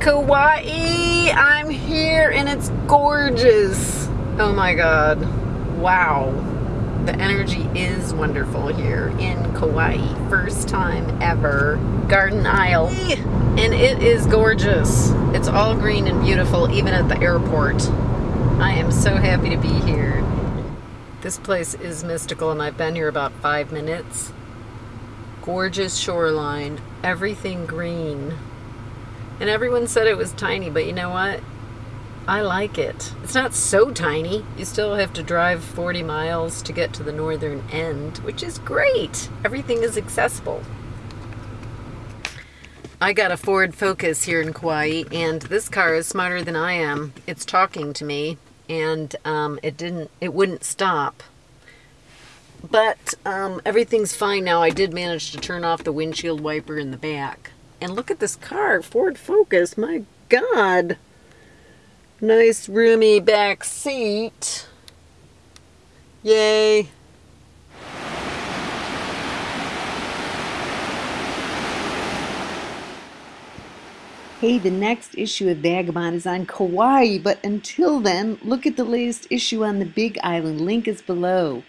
Kauai! I'm here and it's gorgeous. Oh my god. Wow. The energy is wonderful here in Kauai. First time ever. Garden Isle. And it is gorgeous. It's all green and beautiful even at the airport. I am so happy to be here. This place is mystical and I've been here about five minutes. Gorgeous shoreline. Everything green. And everyone said it was tiny, but you know what? I like it. It's not so tiny. You still have to drive 40 miles to get to the northern end, which is great. Everything is accessible. I got a Ford Focus here in Kauai, and this car is smarter than I am. It's talking to me, and um, it didn't. It wouldn't stop. But um, everything's fine now. I did manage to turn off the windshield wiper in the back. And look at this car, Ford Focus, my God. Nice roomy back seat. Yay. Hey, the next issue of Vagabond is on Kauai, but until then, look at the latest issue on the Big Island. Link is below.